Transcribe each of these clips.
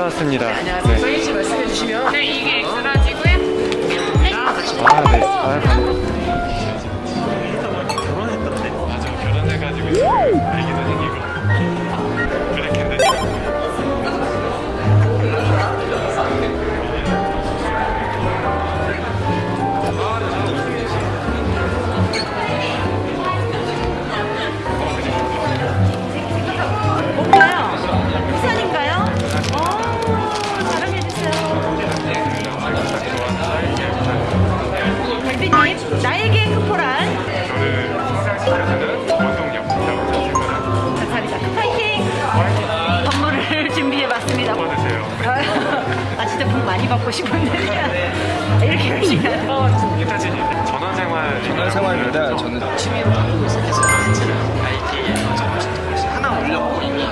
네, 받아왔습니다. 안녕하세요. 서희 씨 말씀해 주시면 네, 이게 엑스라지고요. 네. 아, 네. 아, 결혼했던데? 맞아, 결혼해가지고 애기도 생기고. 그랬겠는 받고 싶은데. 이렇게 열심히 하는 이타진이 전원생활 생활입니다. 저는 취미로 만들고 있어서 IT에서 저 하나 올렸고 이미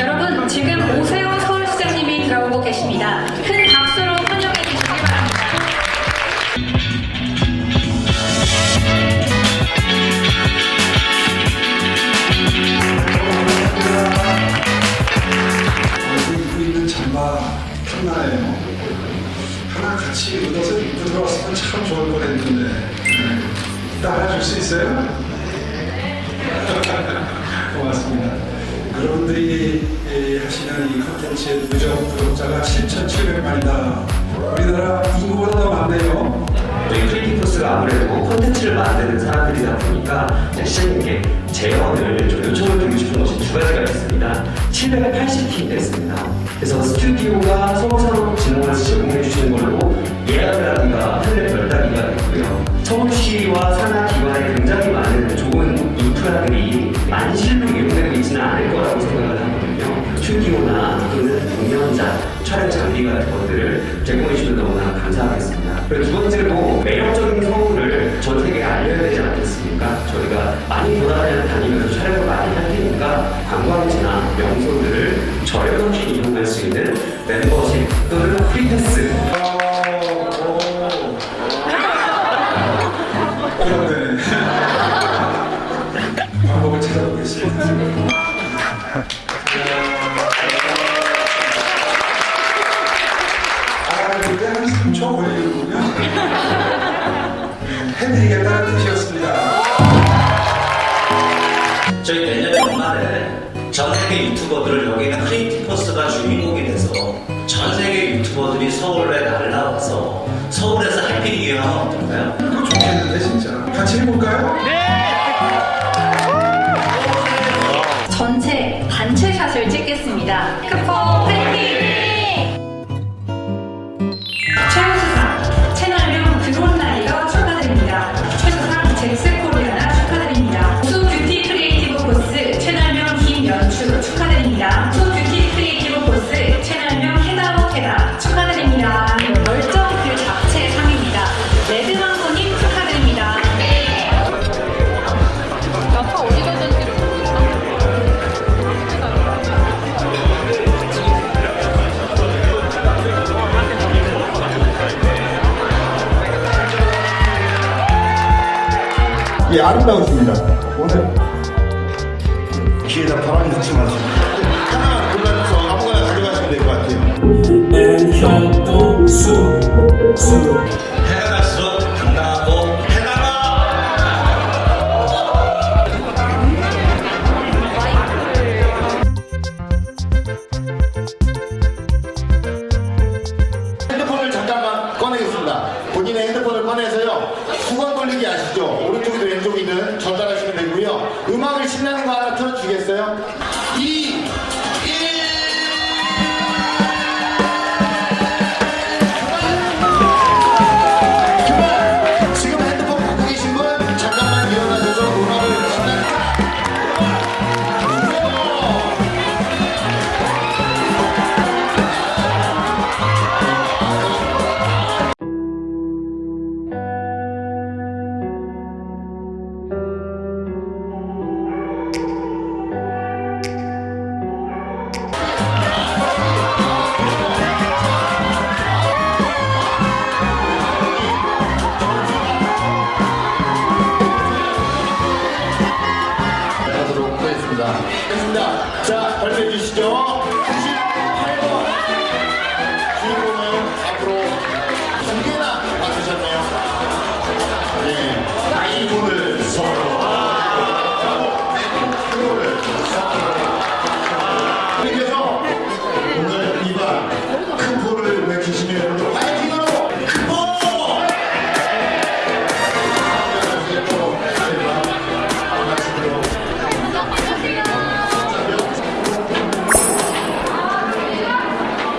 여러분 지금 오세훈 서울시장님이 들어오고 계십니다. 큰 박수로 같이 얻어서 입고 들어왔으면 참 좋을 뻔했는데 따라줄 수 있어요? 고맙습니다. 여러분들이 이 하시는 이 컨텐츠의 누적 구독자가 7,700만이다. 우리나라 인구보다 더 많네요. 저희 크리티포스가 아무래도 콘텐츠 를 만드는 사람들이다 보니까 시장님께 재원을 좀 요청을 드리고 싶은 것이 두 가지가 있습니다. 780팀 됐습니다. 그래서 스튜디오가 서울산업 진흥원에서 제공해 주시는 걸로 예약이라든가 텔레 별다기가 있고요. 서울시와 산하기관에 굉장히 많은 좋은 인프라들이 만실로 이용되고 있지는 않을 거라고 생각을 하거든요. 스튜디오나 또는 공연장, 촬영 장비 같은 것들을 제공해 주시면 너무나 감사하겠습니다. 그리고 두 번째로 세계에 알려야 되지 않겠습니까? 저희가 많이 돌아다녀 다니면서 촬영을 많이 할 테니까 관광지나 명소들을 저렴하게 이용할 수 있는 멤버십 또는 프리패스 방법을 찾아보겠습니다. 해드리겠다는 뜻이었습니다. 저희 내년 연말에 전 세계 유튜버들을 여기 있는 크리에이티브 포스가 주인공이 돼서 전 세계 유튜버들이 서울에 날라와서 서울에서 해피리 기획하면 어떨까요? 그거 좋겠는데, 진짜. 같이 해볼까요? 전체 단체 샷을 찍겠습니다. 크포 축하드립니다. 뷰티 크리에이티브 보스 채널명 해다오 해다 축하드립니다. 열정 그 자체 상입니다. 레드망고님 축하드립니다. 어디 가셨는지를 모르겠다. 예. 오늘 귀에다 바람이 넣지 마세요. 핸드폰을 잠깐만 꺼내겠습니다. 본인의 핸드폰을 꺼내서요. 수건 돌리기 아시죠? 오른쪽이든 왼쪽이든 전달하시면 되고요. 음악을 신나는 거 하나 틀어주겠어요? 감사합니다. 좋습니다. 자, 발표해 주시죠.